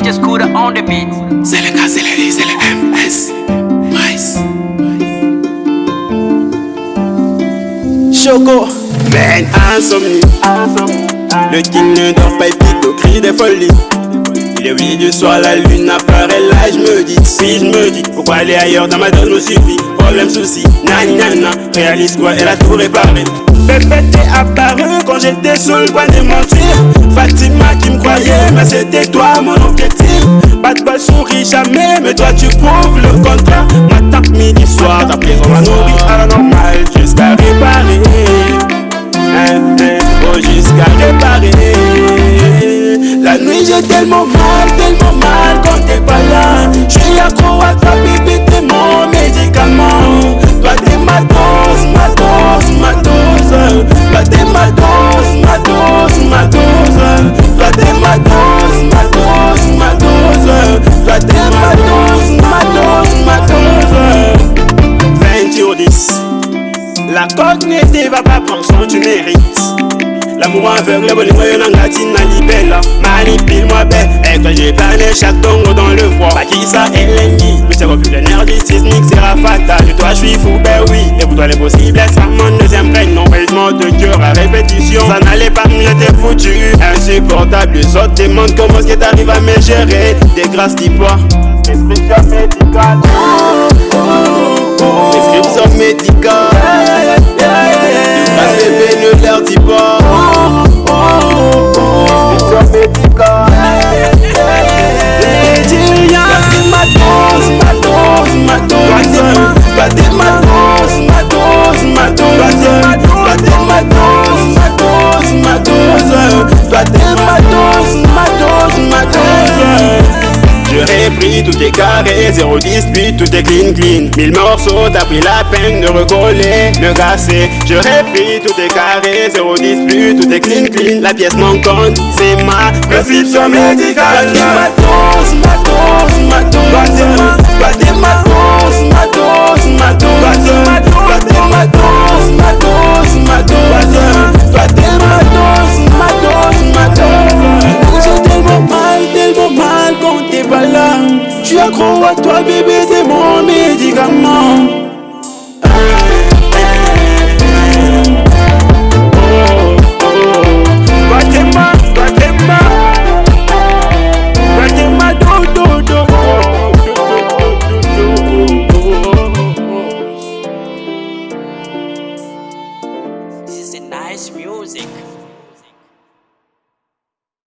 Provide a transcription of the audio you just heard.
DJ Scooter on the beat. C'est le cas, c'est le c'est le MS. Nice. Choco. Man, insomnie. Le king ne dort pas, il pique au cri des folies. Il est 8 du soir, la lune apparaît là, je me dis, si je me dis, pourquoi aller ailleurs dans ma dose me suffit Problème, souci, nani nana, réalise quoi, elle a tout réparé. j'étais le point de mentir. Fatima qui me croyait, mais c'était toi mon objectif. Pas de balle souris jamais, mais toi tu prouves le contraire. Matin, midi, soir, ta plaie, on m'a nourri à la normale jusqu'à réparer. Oh, jusqu'à réparer. La nuit j'ai tellement mal, tellement mal quand t'es pas là. Cognitive va pas prendre son tu mérites. L'amour aveugle, le bonheur est en latine, libella Manipule-moi belle, et quand j'ai plané chaque tongo dans le froid Pas qui ça est l'ennemi, le cerveau plus l'énergie sismique sera fatal. De toi je suis fou, ben oui, et pour toi l'impossible ça mon deuxième prénom Baisement de cœur à répétition, ça n'allait pas mieux, t'es foutu. Insupportable, les autres demandent comment est-ce que t'arrives à me gérer. Des grâces dis-moi, prescription médicale Prescription médicale Pris tout est carré, zéro dispute, tout est clean clean Mille morceaux, t'as pris la peine de recoller, le gasser J'aurais pris tout est carré, zéro dispute, tout est clean clean La pièce manquante, c'est ma prescription médicale Ma dose, ma dose, ma tu es accro à toi bébé c'est mon médicament Nice music.